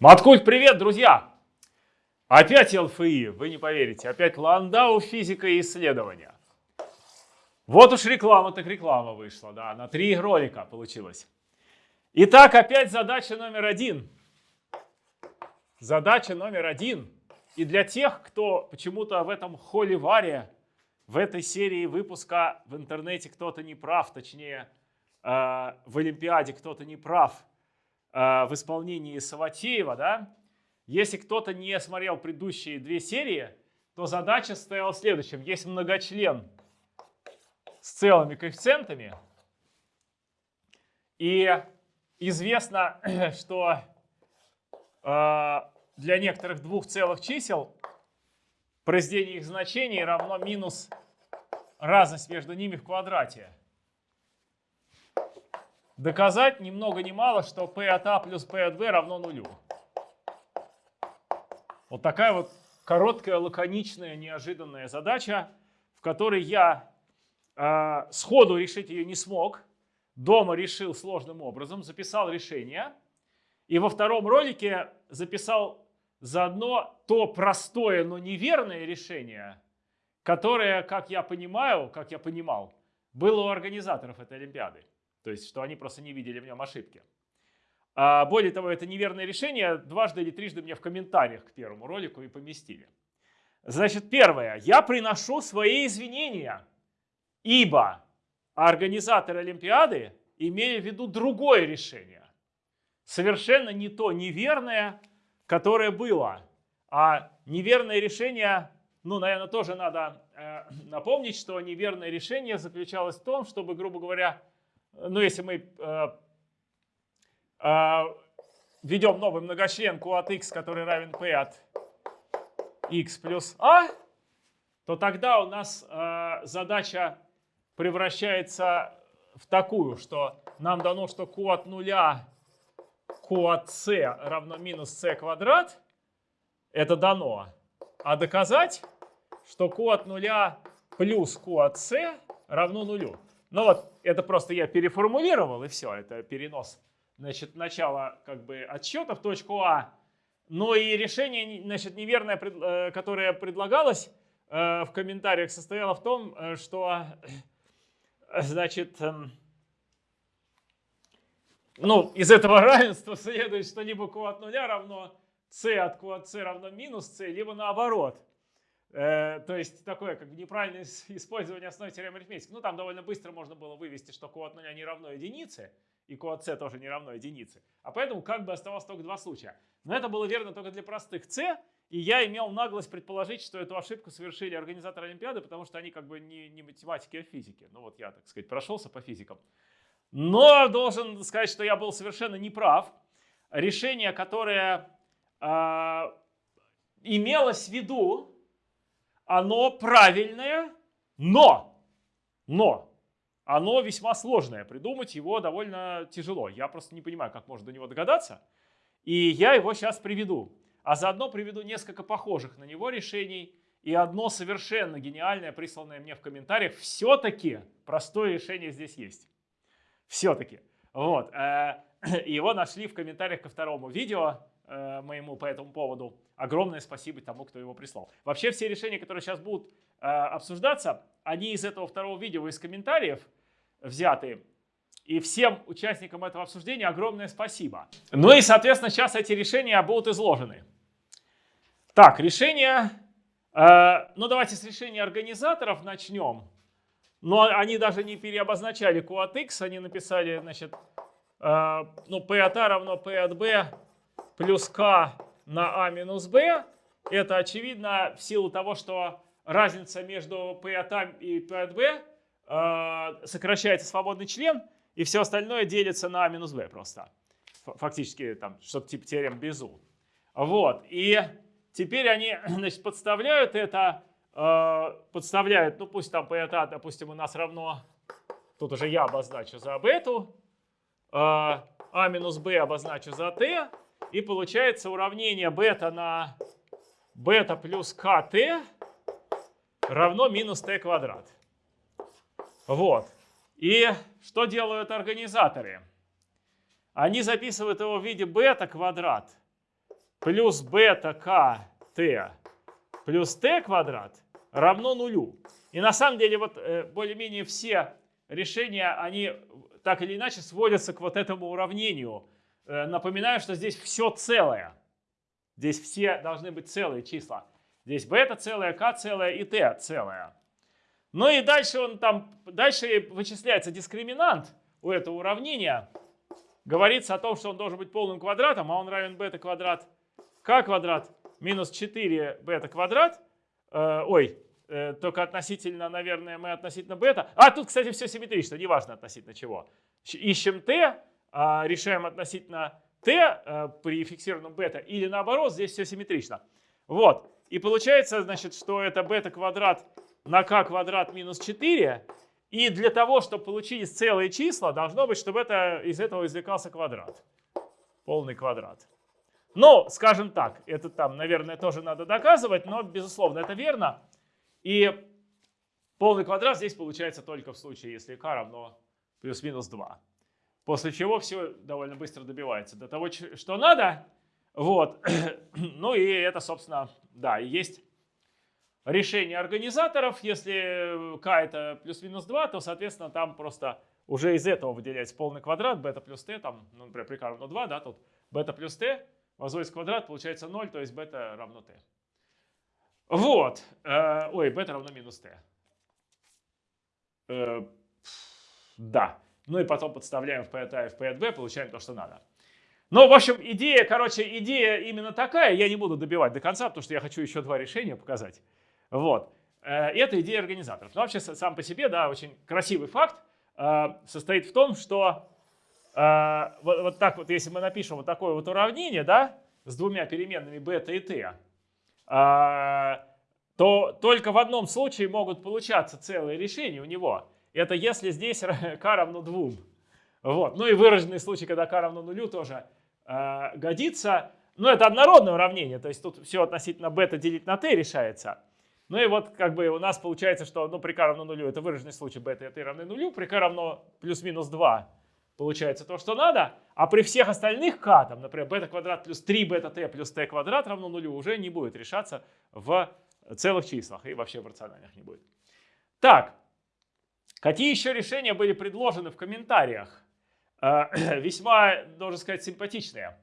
Маткульт, привет, друзья! Опять ЛФИ, вы не поверите, опять Ландау, физика и исследования. Вот уж реклама, так реклама вышла, да, на три ролика получилось. Итак, опять задача номер один. Задача номер один. И для тех, кто почему-то в этом холиваре, в этой серии выпуска в интернете кто-то не прав, точнее, э, в Олимпиаде кто-то не прав – в исполнении Саватеева, да, если кто-то не смотрел предыдущие две серии, то задача стояла в следующем. Есть многочлен с целыми коэффициентами, и известно, что э, для некоторых двух целых чисел произведение их значений равно минус разность между ними в квадрате доказать ни много ни мало, что P от A плюс P от B равно нулю. Вот такая вот короткая, лаконичная, неожиданная задача, в которой я э, сходу решить ее не смог. Дома решил сложным образом, записал решение. И во втором ролике записал заодно то простое, но неверное решение, которое, как я понимаю, как я понимал, было у организаторов этой Олимпиады. То есть, что они просто не видели в нем ошибки. А более того, это неверное решение дважды или трижды мне в комментариях к первому ролику и поместили. Значит, первое. Я приношу свои извинения, ибо организаторы Олимпиады имели в виду другое решение. Совершенно не то неверное, которое было. А неверное решение, ну, наверное, тоже надо э, напомнить, что неверное решение заключалось в том, чтобы, грубо говоря, ну, если мы э, э, введем новый многочлен Q от x, который равен P от x плюс a, то тогда у нас э, задача превращается в такую, что нам дано, что Q от нуля Q от c равно минус c квадрат. Это дано. А доказать, что Q от нуля плюс Q от c равно нулю. Ну вот, это просто я переформулировал, и все, это перенос, значит, начала как бы отсчета в точку А. Но и решение, значит, неверное, э, которое предлагалось э, в комментариях, состояло в том, э, что, значит, эм, ну, из этого равенства следует, что либо q от нуля равно c от q от c равно минус c, либо наоборот. Э, то есть такое как бы неправильное использование основной теоремы арифметики. Ну там довольно быстро можно было вывести, что q от 0 не равно единице, и q от c тоже не равно единице. А поэтому как бы оставалось только два случая. Но это было верно только для простых c, и я имел наглость предположить, что эту ошибку совершили организаторы Олимпиады, потому что они как бы не, не математики, а физики. Ну вот я, так сказать, прошелся по физикам. Но должен сказать, что я был совершенно неправ. Решение, которое э, имелось в виду, оно правильное, но, но оно весьма сложное. Придумать его довольно тяжело. Я просто не понимаю, как можно до него догадаться. И я его сейчас приведу. А заодно приведу несколько похожих на него решений и одно совершенно гениальное, присланное мне в комментариях. Все-таки простое решение здесь есть. Все-таки. Вот. Э, его нашли в комментариях ко второму видео э, моему по этому поводу. Огромное спасибо тому, кто его прислал. Вообще все решения, которые сейчас будут э, обсуждаться, они из этого второго видео, из комментариев взяты. И всем участникам этого обсуждения огромное спасибо. Ну и, соответственно, сейчас эти решения будут изложены. Так, решения... Э, ну давайте с решения организаторов начнем. Но они даже не переобозначали Q от X, они написали, значит, э, ну, P от A равно P от B плюс k на a минус b. Это очевидно в силу того, что разница между p от a и p от b э, сокращается свободный член, и все остальное делится на a минус b просто. Фактически там что-то типа теорем Безу. Вот. И теперь они значит, подставляют это, э, подставляют, ну пусть там p от a, допустим, у нас равно, тут уже я обозначу за бету, э, a минус b обозначу за t, и получается уравнение бета на бета плюс КТ равно минус Т квадрат. Вот. И что делают организаторы? Они записывают его в виде бета квадрат плюс бета k t плюс t квадрат равно нулю. И на самом деле вот э, более-менее все решения, они так или иначе сводятся к вот этому уравнению. Э, напоминаю, что здесь все целое. Здесь все должны быть целые числа. Здесь бета целая, k целая и t целая. Ну и дальше он там, дальше вычисляется дискриминант у этого уравнения. Говорится о том, что он должен быть полным квадратом, а он равен бета квадрат k квадрат минус 4 бета квадрат. Э, ой, э, только относительно, наверное, мы относительно бета. А, тут, кстати, все симметрично, неважно относительно чего. Ищем t, решаем относительно t э, при фиксированном бета, или наоборот, здесь все симметрично. Вот. И получается, значит, что это бета квадрат на k квадрат минус 4. И для того, чтобы получились целые числа, должно быть, чтобы это, из этого извлекался квадрат. Полный квадрат. Ну, скажем так, это там, наверное, тоже надо доказывать, но, безусловно, это верно. И полный квадрат здесь получается только в случае, если k равно плюс-минус 2. После чего все довольно быстро добивается до того, что надо. Вот. Ну и это, собственно, да, и есть решение организаторов. Если k это плюс-минус 2, то, соответственно, там просто уже из этого выделяется полный квадрат, бета плюс t, там, ну, например, при k равно 2, да, тут бета плюс t, возводится квадрат, получается 0, то есть бета равно t. Вот. Э, ой, бета равно минус t. Э, да. Ну и потом подставляем в p от a и в p от b, получаем то, что надо. Ну, в общем, идея, короче, идея именно такая. Я не буду добивать до конца, потому что я хочу еще два решения показать. Вот. Э, это идея организаторов. Но вообще сам по себе, да, очень красивый факт э, состоит в том, что э, вот, вот так вот, если мы напишем вот такое вот уравнение, да, с двумя переменными бета и t, то только в одном случае могут получаться целые решения у него. Это если здесь k равно 2. Вот. Ну и выраженный случай, когда k равно нулю, тоже э, годится. Но это однородное уравнение, то есть тут все относительно бета делить на t решается. Ну и вот как бы у нас получается, что ну, при k равно нулю это выраженный случай бета и t равны нулю, при k равно плюс-минус 2 получается то, что надо, а при всех остальных k, там, например, бета квадрат плюс 3 бета t плюс t квадрат равно нулю, уже не будет решаться в целых числах и вообще в рациональных не будет. Так, какие еще решения были предложены в комментариях? Э, весьма, должен сказать, симпатичные.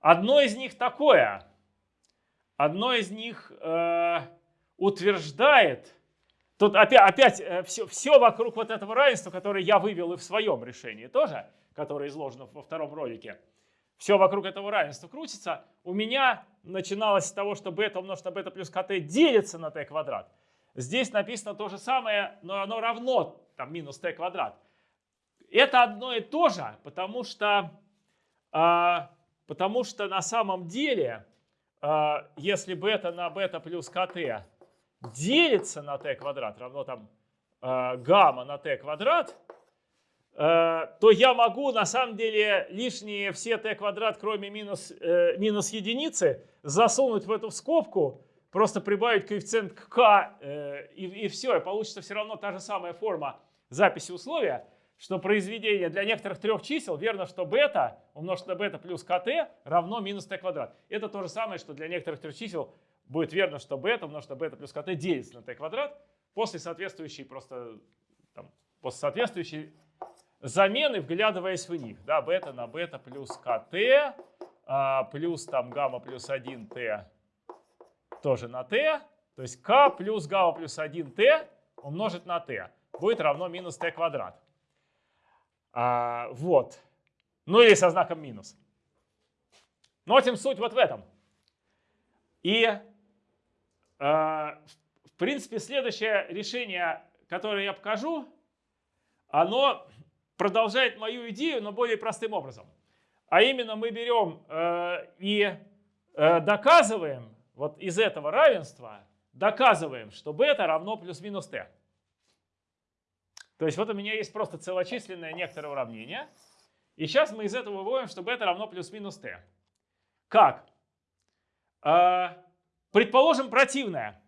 Одно из них такое. Одно из них э, утверждает, тут опять, опять все, все вокруг вот этого равенства, которое я вывел и в своем решении тоже, которое изложено во втором ролике, все вокруг этого равенства крутится. У меня начиналось с того, что бета умножить на бета плюс kt делится на t квадрат. Здесь написано то же самое, но оно равно там, минус t квадрат. Это одно и то же, потому что, а, потому что на самом деле, а, если бета на бета плюс kt делится на t квадрат, равно там э, гамма на t квадрат, э, то я могу на самом деле лишние все t квадрат, кроме минус, э, минус единицы, засунуть в эту скобку, просто прибавить коэффициент к k, э, и, и все, и получится все равно та же самая форма записи условия, что произведение для некоторых трех чисел верно, что бета умножить на бета плюс kt равно минус t квадрат. Это то же самое, что для некоторых трех чисел будет верно, что бета умножить на бета плюс kt делится на t квадрат после соответствующей просто там, после соответствующей замены, вглядываясь в них. Да, бета на бета плюс kt а, плюс там гамма плюс 1t тоже на t. То есть k плюс гамма плюс 1t умножить на t будет равно минус t квадрат. А, вот. Ну или со знаком минус. Но тем суть вот в этом. И а, в принципе, следующее решение, которое я покажу, оно продолжает мою идею, но более простым образом. А именно мы берем э, и э, доказываем, вот из этого равенства, доказываем, что бета равно плюс-минус t. То есть вот у меня есть просто целочисленное некоторое уравнение. И сейчас мы из этого выводим, что бета равно плюс-минус t. Как? Э, предположим противное.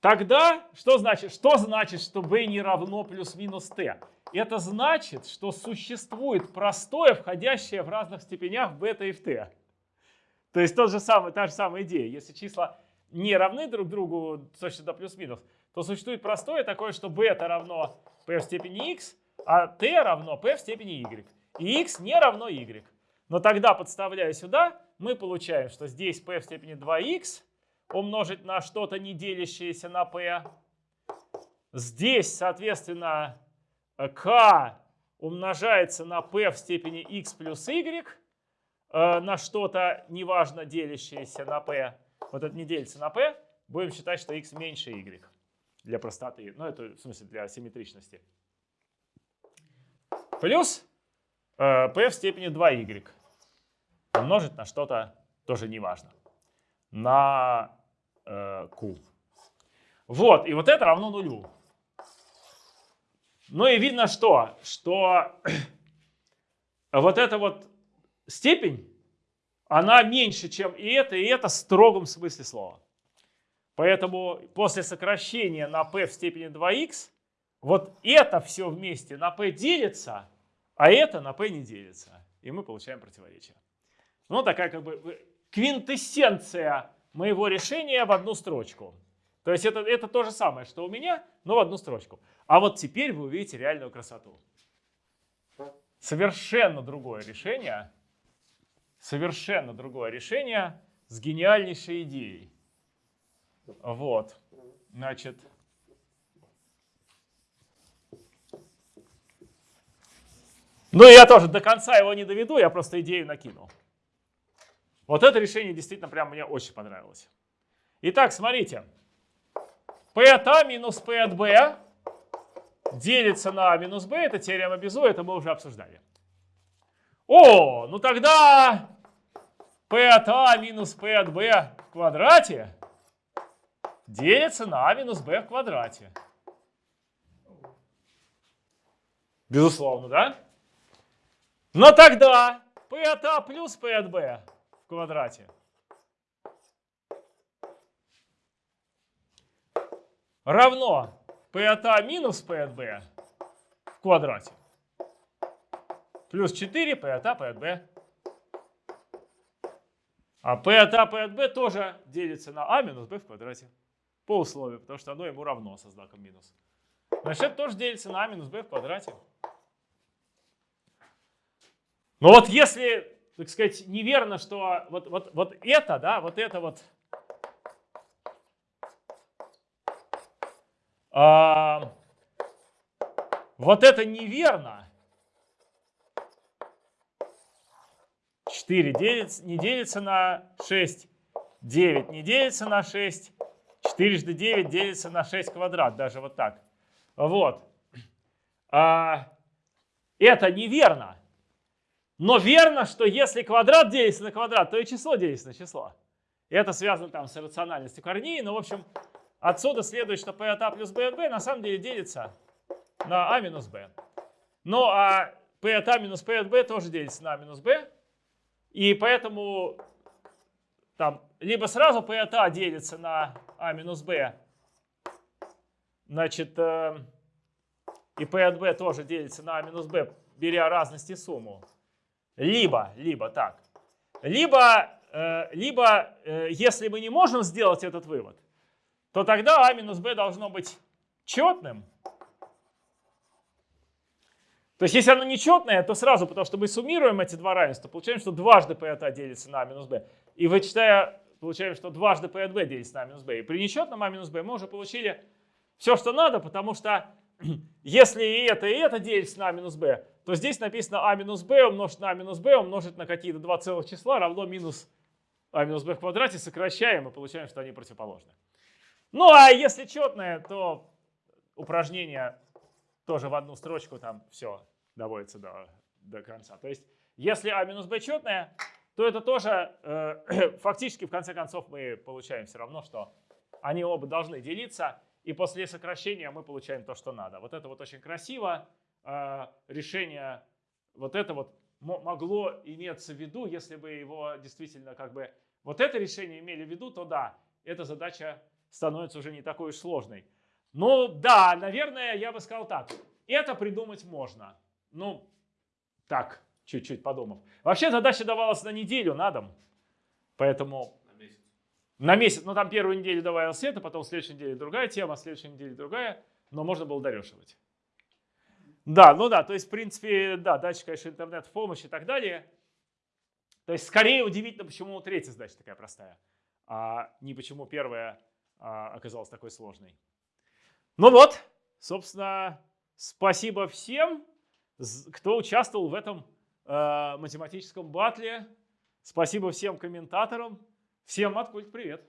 Тогда что значит? Что значит, что b не равно плюс-минус t? Это значит, что существует простое, входящее в разных степенях в бета и в t. То есть тот же самый, та же самая идея. Если числа не равны друг другу с точностью до плюс-минус, то существует простое такое, что бета равно p в степени x, а t равно p в степени y. И x не равно y. Но тогда, подставляя сюда, мы получаем, что здесь p в степени 2x умножить на что-то не делящееся на p. Здесь, соответственно, k умножается на p в степени x плюс y э, на что-то неважно делящееся на p. Вот это не делится на p. Будем считать, что x меньше y для простоты. Ну, это в смысле для симметричности. Плюс э, p в степени 2y умножить на что-то тоже неважно. На э, q. Вот, и вот это равно нулю. Ну и видно что? Что вот эта вот степень, она меньше, чем и это, и это в строгом смысле слова. Поэтому после сокращения на p в степени 2x, вот это все вместе на p делится, а это на p не делится. И мы получаем противоречие. Ну, такая как бы квинтэссенция моего решения в одну строчку. То есть это, это то же самое, что у меня, но в одну строчку. А вот теперь вы увидите реальную красоту. Совершенно другое решение. Совершенно другое решение с гениальнейшей идеей. Вот. Значит, ну я тоже до конца его не доведу, я просто идею накинул. Вот это решение действительно прям мне очень понравилось. Итак, смотрите. P от А минус P от Б делится на А минус Б. Это теорема Безу, это мы уже обсуждали. О, ну тогда P от А минус P от Б в квадрате делится на А минус Б в квадрате. Безусловно, да? Но тогда P от А плюс P от Б в квадрате равно P от А минус P от Б в квадрате. Плюс 4 P от А, P от Б. А P от А, P от Б тоже делится на А минус Б в квадрате. По условию, потому что оно ему равно со знаком минус. Значит, это тоже делится на А минус Б в квадрате. Но вот если так сказать, неверно, что вот, вот, вот это, да, вот это вот а, вот это неверно. 4 делится, не делится на 6, 9 не делится на 6, 4 жды 9 делится на 6 квадрат, даже вот так. Вот. А, это неверно. Но верно, что если квадрат делится на квадрат, то и число делится на число. Это связано там с рациональностью корней. Но, в общем, отсюда следует, что p от a плюс b от b на самом деле делится на a минус b. Ну, а p от a минус p от b тоже делится на a минус b. И поэтому там либо сразу p от a делится на a минус b, значит, э, и p от b тоже делится на a минус b, беря разности сумму. Либо, либо так. Либо, э, либо э, если мы не можем сделать этот вывод, то тогда а минус b должно быть четным. То есть если оно нечетное, то сразу, потому что мы суммируем эти два равенства, получаем, что дважды p от a делится на минус b. И вычитая, получаем, что дважды p от b делится на минус b. И при нечетном а минус b мы уже получили все, что надо, потому что если и это, и это делится на минус b, то здесь написано а минус b умножить на а минус b умножить на какие-то два целых числа равно минус а минус b в квадрате. Сокращаем и получаем, что они противоположны. Ну а если четное, то упражнение тоже в одну строчку там все доводится до, до конца. То есть если а минус b четное, то это тоже э, фактически в конце концов мы получаем все равно, что они оба должны делиться. И после сокращения мы получаем то, что надо. Вот это вот очень красиво. А, решение вот это вот могло иметься в виду, если бы его действительно как бы вот это решение имели в виду, то да, эта задача становится уже не такой уж сложной. Ну да, наверное, я бы сказал так. Это придумать можно. Ну, так, чуть-чуть подумав. Вообще задача давалась на неделю, на дом. Поэтому На месяц. на месяц, ну там первую неделю добавил света, потом в следующей неделе другая тема, следующей неделе другая, но можно было дорешивать. Да, ну да, то есть в принципе, да, дальше, конечно, интернет в помощь и так далее. То есть скорее удивительно, почему третья задача такая простая, а не почему первая а, оказалась такой сложной. Ну вот, собственно, спасибо всем, кто участвовал в этом э, математическом батле. Спасибо всем комментаторам. Всем от привет.